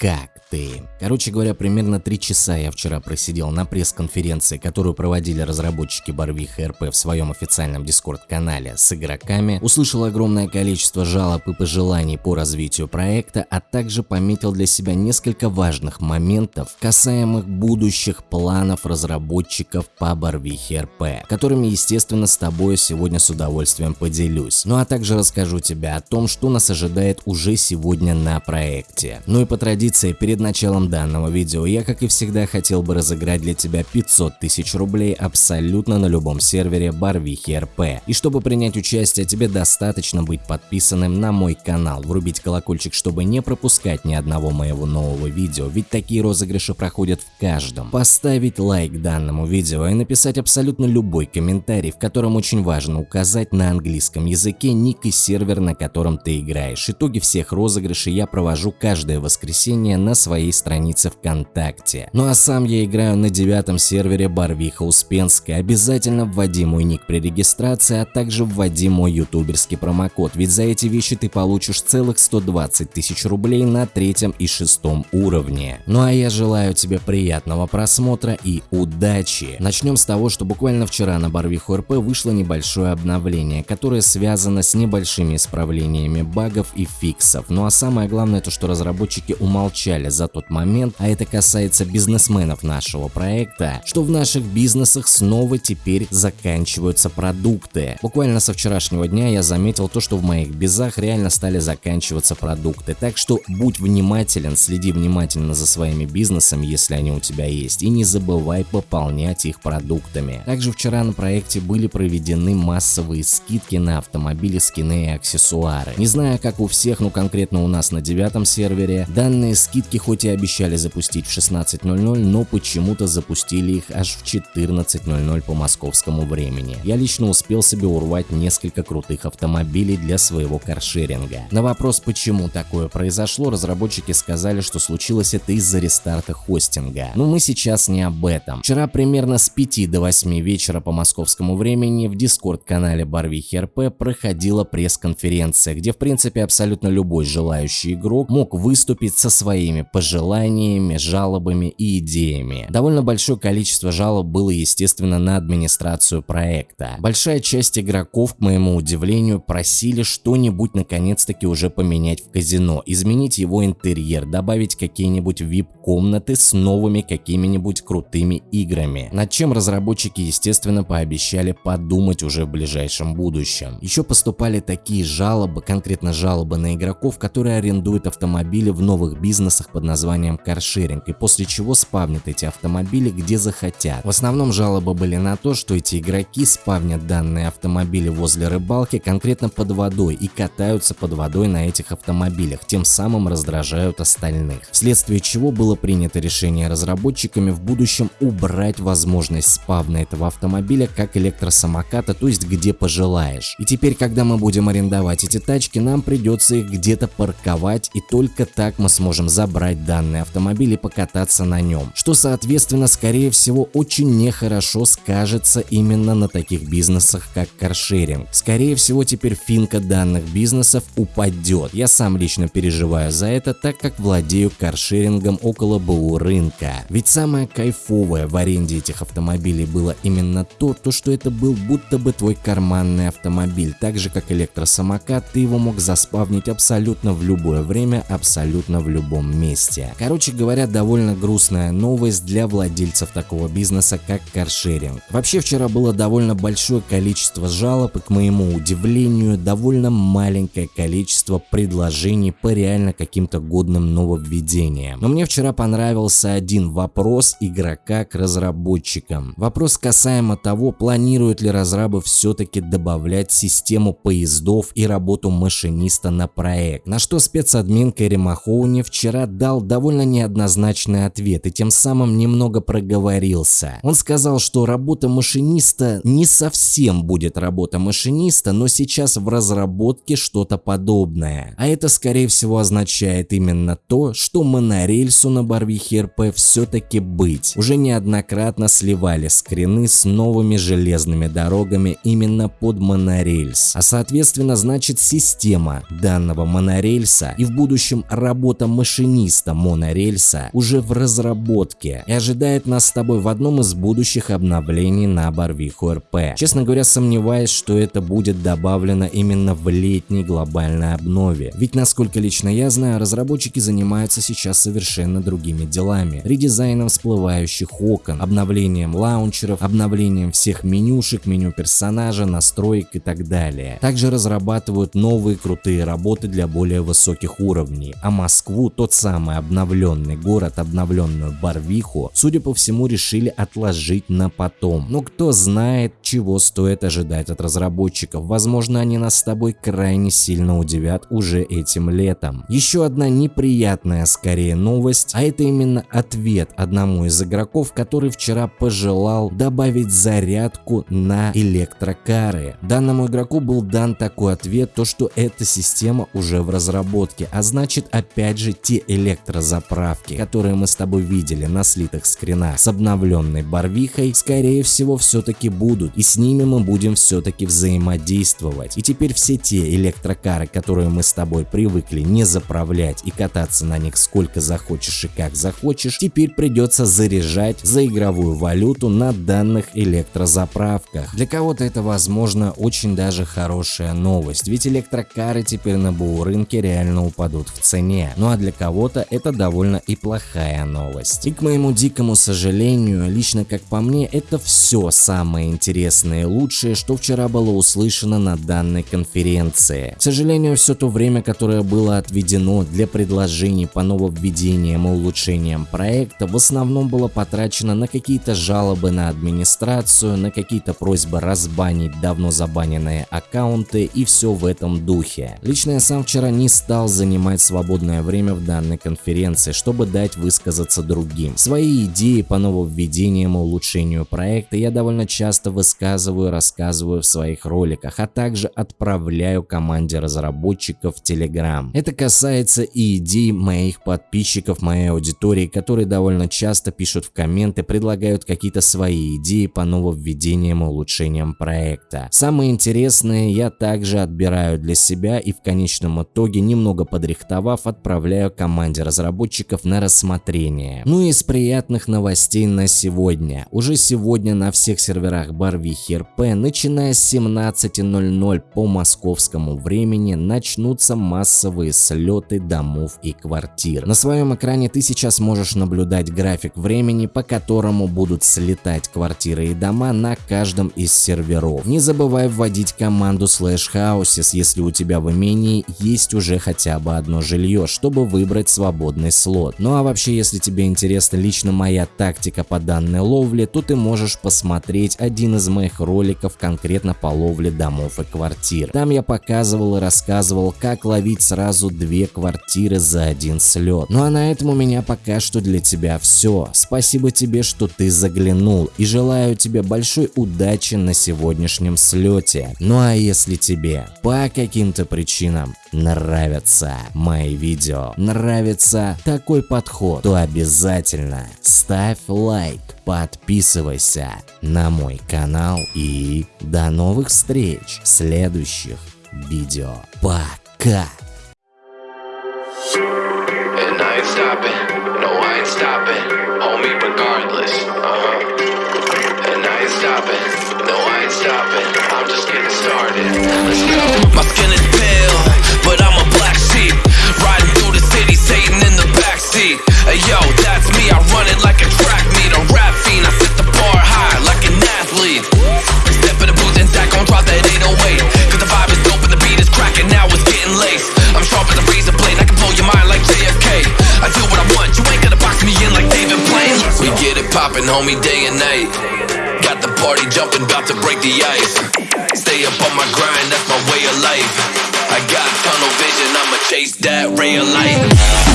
как ты? Короче говоря, примерно 3 часа я вчера просидел на пресс-конференции, которую проводили разработчики Барвиха РП в своем официальном дискорд-канале с игроками, услышал огромное количество жалоб и пожеланий по развитию проекта, а также пометил для себя несколько важных моментов, касаемых будущих планов разработчиков по Барвихе РП, которыми, естественно, с тобой сегодня с удовольствием поделюсь. Ну а также расскажу тебе о том, что нас ожидает уже сегодня на проекте. Ну и по традиции, перед началом данного видео я, как и всегда, хотел бы разыграть для тебя 500 тысяч рублей абсолютно на любом сервере Барвихи РП. И чтобы принять участие, тебе достаточно быть подписанным на мой канал, врубить колокольчик, чтобы не пропускать ни одного моего нового видео, ведь такие розыгрыши проходят в каждом. Поставить лайк данному видео и написать абсолютно любой комментарий, в котором очень важно указать на английском языке ник и сервер, на котором ты играешь. Итоги всех розыгрышей я провожу каждое воскресенье на своем своей странице ВКонтакте. Ну а сам я играю на девятом сервере Барвиха Успенская. Обязательно вводи мой ник при регистрации, а также вводи мой ютуберский промокод, ведь за эти вещи ты получишь целых 120 тысяч рублей на третьем и шестом уровне. Ну а я желаю тебе приятного просмотра и удачи. Начнем с того, что буквально вчера на Барвиху РП вышло небольшое обновление, которое связано с небольшими исправлениями багов и фиксов. Ну а самое главное то, что разработчики умолчали за тот момент, а это касается бизнесменов нашего проекта, что в наших бизнесах снова теперь заканчиваются продукты. Буквально со вчерашнего дня я заметил то, что в моих безах реально стали заканчиваться продукты, так что будь внимателен, следи внимательно за своими бизнесами, если они у тебя есть, и не забывай пополнять их продуктами. Также вчера на проекте были проведены массовые скидки на автомобили, скины и аксессуары. Не знаю как у всех, но конкретно у нас на девятом сервере данные скидки хоть хоть и обещали запустить в 16.00, но почему-то запустили их аж в 14.00 по московскому времени. Я лично успел себе урвать несколько крутых автомобилей для своего каршеринга. На вопрос, почему такое произошло, разработчики сказали, что случилось это из-за рестарта хостинга. Но мы сейчас не об этом. Вчера примерно с 5 до 8 вечера по московскому времени в дискорд-канале Барвихи РП проходила пресс-конференция, где в принципе абсолютно любой желающий игрок мог выступить со своими пожеланиями, жалобами и идеями. Довольно большое количество жалоб было, естественно, на администрацию проекта. Большая часть игроков, к моему удивлению, просили что-нибудь наконец-таки уже поменять в казино, изменить его интерьер, добавить какие-нибудь VIP-комнаты с новыми какими-нибудь крутыми играми, над чем разработчики, естественно, пообещали подумать уже в ближайшем будущем. Еще поступали такие жалобы, конкретно жалобы на игроков, которые арендуют автомобили в новых бизнесах под названием каршеринг и после чего спавнят эти автомобили где захотят. В основном жалобы были на то, что эти игроки спавнят данные автомобили возле рыбалки конкретно под водой и катаются под водой на этих автомобилях, тем самым раздражают остальных. Вследствие чего было принято решение разработчиками в будущем убрать возможность спавна этого автомобиля как электросамоката, то есть где пожелаешь. И теперь, когда мы будем арендовать эти тачки, нам придется их где-то парковать и только так мы сможем забрать данный автомобиль и покататься на нем, что соответственно скорее всего очень нехорошо скажется именно на таких бизнесах как каршеринг. Скорее всего теперь финка данных бизнесов упадет. Я сам лично переживаю за это, так как владею каршерингом около БУ рынка. Ведь самое кайфовое в аренде этих автомобилей было именно то, то что это был будто бы твой карманный автомобиль. Так же как электросамокат, ты его мог заспавнить абсолютно в любое время, абсолютно в любом месте месте. Короче говоря, довольно грустная новость для владельцев такого бизнеса, как каршеринг. Вообще вчера было довольно большое количество жалоб и, к моему удивлению, довольно маленькое количество предложений по реально каким-то годным нововведениям. Но мне вчера понравился один вопрос игрока к разработчикам. Вопрос касаемо того, планируют ли разрабы все-таки добавлять систему поездов и работу машиниста на проект. На что спецадмин Кэрри Махоуни вчера дал довольно неоднозначный ответ и тем самым немного проговорился. Он сказал, что работа машиниста не совсем будет работа машиниста, но сейчас в разработке что-то подобное. А это скорее всего означает именно то, что монорельсу на Барвихе РП все-таки быть. Уже неоднократно сливали скрины с новыми железными дорогами именно под монорельс. А соответственно значит система данного монорельса и в будущем работа машиниста вместо монорельса уже в разработке и ожидает нас с тобой в одном из будущих обновлений на Барвиху РП. Честно говоря, сомневаюсь, что это будет добавлено именно в летней глобальной обнове. Ведь насколько лично я знаю, разработчики занимаются сейчас совершенно другими делами. Редизайном всплывающих окон, обновлением лаунчеров, обновлением всех менюшек, меню персонажа, настроек и так далее. Также разрабатывают новые крутые работы для более высоких уровней, а Москву, тот самый обновленный город, обновленную Барвиху, судя по всему решили отложить на потом. Но кто знает, чего стоит ожидать от разработчиков, возможно они нас с тобой крайне сильно удивят уже этим летом. Еще одна неприятная скорее новость, а это именно ответ одному из игроков, который вчера пожелал добавить зарядку на электрокары. Данному игроку был дан такой ответ, то что эта система уже в разработке, а значит опять же те электрозаправки, которые мы с тобой видели на слитых скринах с обновленной барвихой, скорее всего все-таки будут и с ними мы будем все-таки взаимодействовать. И теперь все те электрокары, которые мы с тобой привыкли не заправлять и кататься на них сколько захочешь и как захочешь, теперь придется заряжать за игровую валюту на данных электрозаправках. Для кого-то это возможно очень даже хорошая новость, ведь электрокары теперь на БУ рынке реально упадут в цене. Ну а для кого-то это довольно и плохая новость. И к моему дикому сожалению, лично как по мне, это все самое интересное и лучшее, что вчера было услышано на данной конференции. К сожалению, все то время, которое было отведено для предложений по нововведениям и улучшениям проекта, в основном было потрачено на какие-то жалобы на администрацию, на какие-то просьбы разбанить давно забаненные аккаунты и все в этом духе. Лично я сам вчера не стал занимать свободное время в данной конференции, чтобы дать высказаться другим. Свои идеи по нововведениям и улучшению проекта я довольно часто высказываю и рассказываю в своих роликах, а также отправляю команде разработчиков в Telegram. Это касается и идей моих подписчиков, моей аудитории, которые довольно часто пишут в комменты, предлагают какие-то свои идеи по нововведениям и улучшениям проекта. Самые интересные я также отбираю для себя и в конечном итоге, немного подрихтовав, отправляю команде разработчиков на рассмотрение. Ну и из приятных новостей на сегодня. Уже сегодня на всех серверах Барвихи РП, начиная с 17.00 по московскому времени, начнутся массовые слеты домов и квартир. На своем экране ты сейчас можешь наблюдать график времени, по которому будут слетать квартиры и дома на каждом из серверов. Не забывай вводить команду slash houses, если у тебя в имении есть уже хотя бы одно жилье, чтобы выбрать свободный слот. Ну а вообще, если тебе интересна лично моя тактика по данной ловле, то ты можешь посмотреть один из моих роликов конкретно по ловле домов и квартир. Там я показывал и рассказывал, как ловить сразу две квартиры за один слет. Ну а на этом у меня пока что для тебя все. Спасибо тебе, что ты заглянул и желаю тебе большой удачи на сегодняшнем слете. Ну а если тебе по каким-то причинам нравятся мои видео, нравится такой подход, то обязательно ставь лайк, подписывайся на мой канал и до новых встреч в следующих видео. Пока! And I ain't stopping, no I ain't stopping, homie regardless, uh-huh. And I ain't stopping, no I ain't stopping, I'm just getting started, let's go. My skin is pale, but I'm a black sheep, riding through the city, Satan in the backseat. Hey yo, that's me, I run it like a track meet, a rap fiend, I set the bar high like an athlete. Step in the booth and Zach on, drop that 808, cause the vibe is dope and the beat is cracking, now it's getting laced. I'm sharp as a razor blade, I can blow your mind like JFK. I do what I want, you ain't gonna box me in like David Blaine. We get it poppin', homie, day and night. Got the party jumping, about to break the ice. Stay up on my grind, that's my way of life. I got I'ma chase that ray of light.